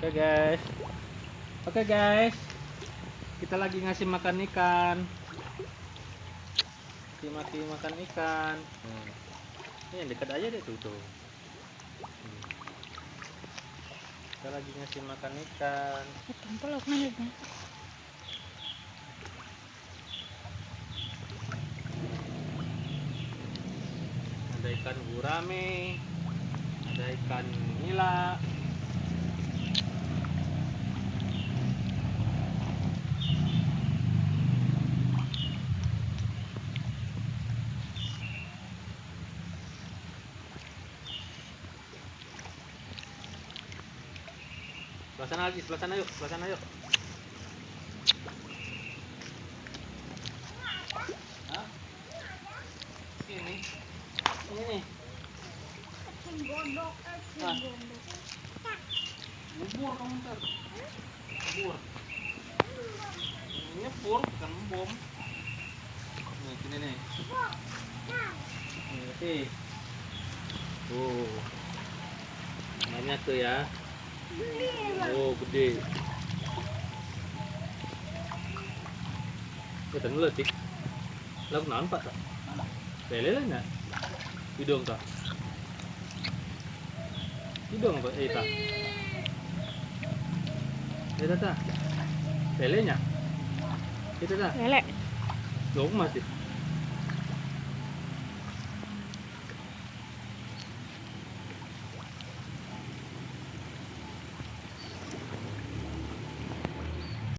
Oke guys. Oke guys. Kita lagi ngasih makan ikan. Kasih maki makan ikan. Hmm. Ini yang dekat aja deh tuh tuh. Hmm. Kita lagi ngasih makan ikan. Mana Ada ikan gurame, ada ikan nila, Sebelah sana lagi, sebelah sana yuk, sebelah sana yuk. Ini. Ini nih. Ah. Bubur kamu. Ini bubur bukan bom. Nih, sini nih. Nih, sih. Oh. Banyak tuh ya. Oh, gede. Ya, tadi letik. Lagu naon pak tak? Lele lah nak? Hidung tak? Hidung apa? Eh tak? Eh tak tak? Lele nya? Itu tak? Lele. Dong masih.